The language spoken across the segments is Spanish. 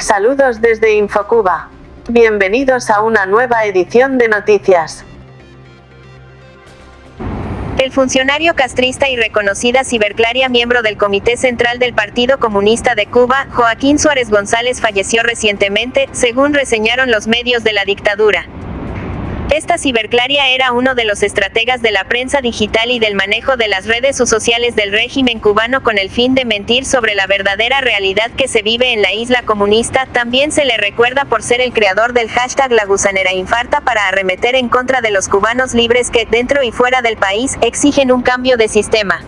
Saludos desde Infocuba. Bienvenidos a una nueva edición de noticias. El funcionario castrista y reconocida ciberclaria miembro del Comité Central del Partido Comunista de Cuba, Joaquín Suárez González falleció recientemente, según reseñaron los medios de la dictadura. Esta ciberclaria era uno de los estrategas de la prensa digital y del manejo de las redes sociales del régimen cubano con el fin de mentir sobre la verdadera realidad que se vive en la isla comunista. También se le recuerda por ser el creador del hashtag La Gusanera Infarta para arremeter en contra de los cubanos libres que, dentro y fuera del país, exigen un cambio de sistema.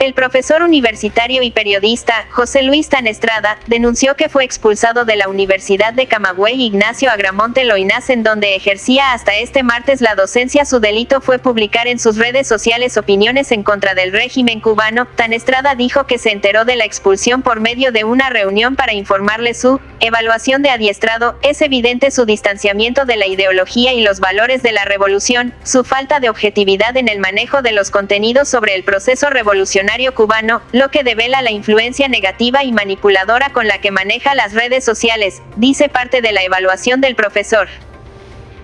El profesor universitario y periodista, José Luis Tanestrada, denunció que fue expulsado de la Universidad de Camagüey Ignacio Agramonte Loinás en donde ejercía hasta este martes la docencia. Su delito fue publicar en sus redes sociales opiniones en contra del régimen cubano. Tanestrada dijo que se enteró de la expulsión por medio de una reunión para informarle su evaluación de adiestrado. Es evidente su distanciamiento de la ideología y los valores de la revolución, su falta de objetividad en el manejo de los contenidos sobre el proceso revolucionario cubano, lo que devela la influencia negativa y manipuladora con la que maneja las redes sociales, dice parte de la evaluación del profesor.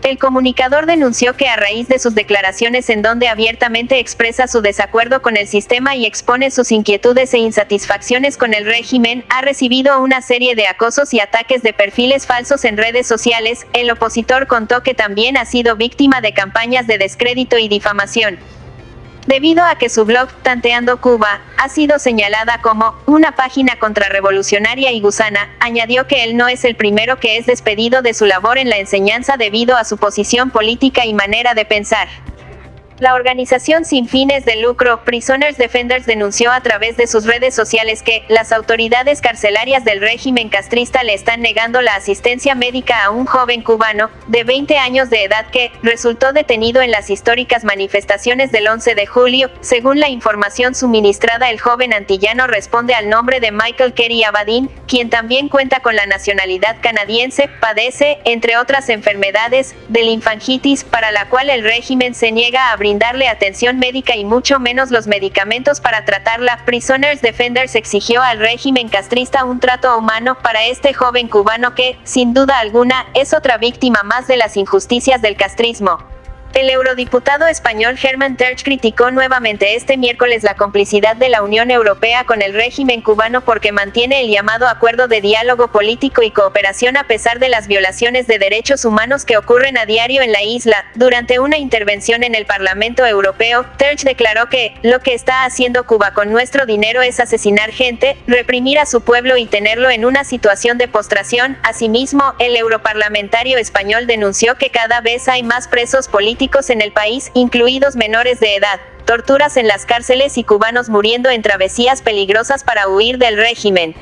El comunicador denunció que a raíz de sus declaraciones en donde abiertamente expresa su desacuerdo con el sistema y expone sus inquietudes e insatisfacciones con el régimen, ha recibido una serie de acosos y ataques de perfiles falsos en redes sociales. El opositor contó que también ha sido víctima de campañas de descrédito y difamación debido a que su blog, Tanteando Cuba, ha sido señalada como una página contrarrevolucionaria y gusana, añadió que él no es el primero que es despedido de su labor en la enseñanza debido a su posición política y manera de pensar. La organización sin fines de lucro Prisoners Defenders denunció a través de sus redes sociales que las autoridades carcelarias del régimen castrista le están negando la asistencia médica a un joven cubano de 20 años de edad que resultó detenido en las históricas manifestaciones del 11 de julio. Según la información suministrada, el joven antillano responde al nombre de Michael Kerry Abadín, quien también cuenta con la nacionalidad canadiense, padece, entre otras enfermedades, de linfangitis, para la cual el régimen se niega a abrir brindarle atención médica y mucho menos los medicamentos para tratarla. Prisoners Defenders exigió al régimen castrista un trato humano para este joven cubano que, sin duda alguna, es otra víctima más de las injusticias del castrismo. El eurodiputado español Herman Terch criticó nuevamente este miércoles la complicidad de la Unión Europea con el régimen cubano porque mantiene el llamado acuerdo de diálogo político y cooperación a pesar de las violaciones de derechos humanos que ocurren a diario en la isla. Durante una intervención en el Parlamento Europeo, Terch declaró que lo que está haciendo Cuba con nuestro dinero es asesinar gente, reprimir a su pueblo y tenerlo en una situación de postración. Asimismo, el europarlamentario español denunció que cada vez hay más presos políticos en el país, incluidos menores de edad, torturas en las cárceles y cubanos muriendo en travesías peligrosas para huir del régimen.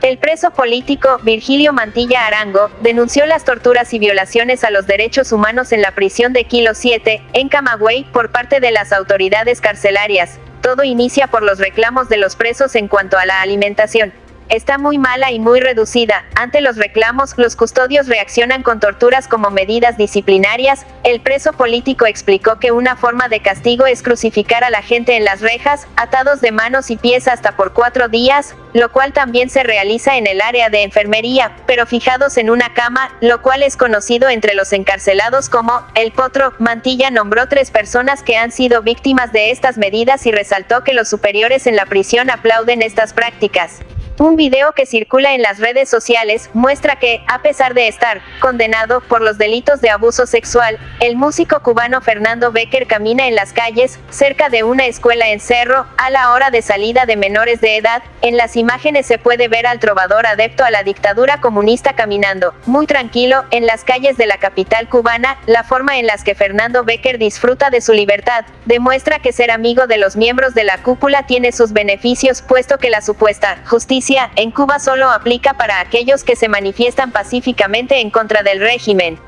El preso político, Virgilio Mantilla Arango, denunció las torturas y violaciones a los derechos humanos en la prisión de Kilo 7, en Camagüey, por parte de las autoridades carcelarias. Todo inicia por los reclamos de los presos en cuanto a la alimentación está muy mala y muy reducida. Ante los reclamos, los custodios reaccionan con torturas como medidas disciplinarias. El preso político explicó que una forma de castigo es crucificar a la gente en las rejas, atados de manos y pies hasta por cuatro días, lo cual también se realiza en el área de enfermería, pero fijados en una cama, lo cual es conocido entre los encarcelados como el potro. Mantilla nombró tres personas que han sido víctimas de estas medidas y resaltó que los superiores en la prisión aplauden estas prácticas. Un video que circula en las redes sociales muestra que, a pesar de estar condenado por los delitos de abuso sexual, el músico cubano Fernando Becker camina en las calles, cerca de una escuela en Cerro, a la hora de salida de menores de edad. En las imágenes se puede ver al trovador adepto a la dictadura comunista caminando, muy tranquilo, en las calles de la capital cubana. La forma en las que Fernando Becker disfruta de su libertad, demuestra que ser amigo de los miembros de la cúpula tiene sus beneficios, puesto que la supuesta justicia en Cuba solo aplica para aquellos que se manifiestan pacíficamente en contra del régimen.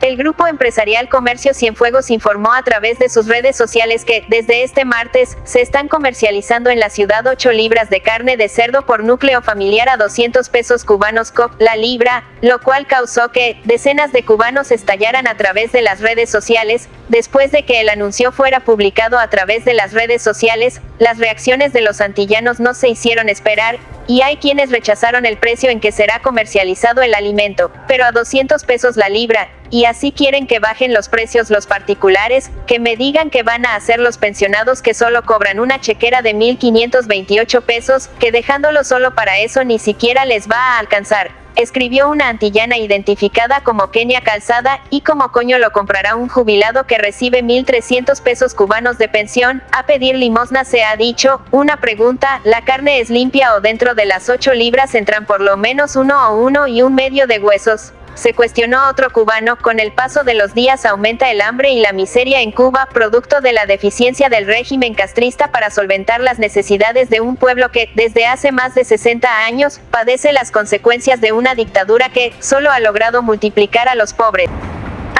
El grupo empresarial Comercio Cienfuegos informó a través de sus redes sociales que, desde este martes, se están comercializando en la ciudad 8 libras de carne de cerdo por núcleo familiar a 200 pesos cubanos COP la libra, lo cual causó que decenas de cubanos estallaran a través de las redes sociales, después de que el anuncio fuera publicado a través de las redes sociales, las reacciones de los antillanos no se hicieron esperar, y hay quienes rechazaron el precio en que será comercializado el alimento, pero a 200 pesos la libra, y así quieren que bajen los precios los particulares, que me digan que van a hacer los pensionados que solo cobran una chequera de 1.528 pesos, que dejándolo solo para eso ni siquiera les va a alcanzar. Escribió una antillana identificada como Kenia Calzada, y como coño lo comprará un jubilado que recibe 1.300 pesos cubanos de pensión, a pedir limosna se ha dicho, una pregunta, ¿la carne es limpia o dentro de las 8 libras entran por lo menos uno o uno y un medio de huesos? Se cuestionó otro cubano, con el paso de los días aumenta el hambre y la miseria en Cuba, producto de la deficiencia del régimen castrista para solventar las necesidades de un pueblo que, desde hace más de 60 años, padece las consecuencias de una dictadura que, solo ha logrado multiplicar a los pobres.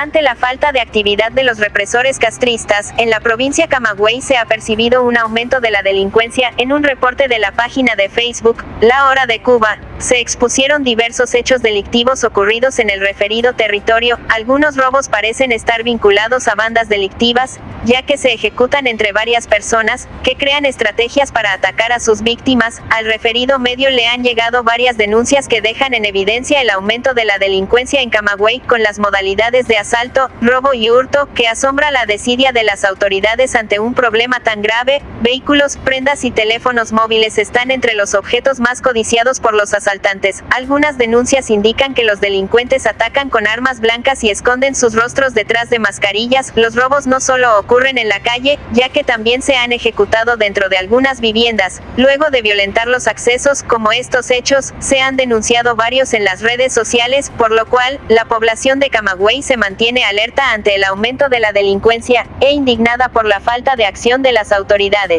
Ante la falta de actividad de los represores castristas, en la provincia Camagüey se ha percibido un aumento de la delincuencia. En un reporte de la página de Facebook, La Hora de Cuba, se expusieron diversos hechos delictivos ocurridos en el referido territorio. Algunos robos parecen estar vinculados a bandas delictivas, ya que se ejecutan entre varias personas, que crean estrategias para atacar a sus víctimas. Al referido medio le han llegado varias denuncias que dejan en evidencia el aumento de la delincuencia en Camagüey con las modalidades de asalto, robo y hurto, que asombra la desidia de las autoridades ante un problema tan grave, vehículos, prendas y teléfonos móviles están entre los objetos más codiciados por los asaltantes. Algunas denuncias indican que los delincuentes atacan con armas blancas y esconden sus rostros detrás de mascarillas. Los robos no solo ocurren en la calle, ya que también se han ejecutado dentro de algunas viviendas. Luego de violentar los accesos, como estos hechos, se han denunciado varios en las redes sociales, por lo cual, la población de Camagüey se mantiene tiene alerta ante el aumento de la delincuencia, e indignada por la falta de acción de las autoridades.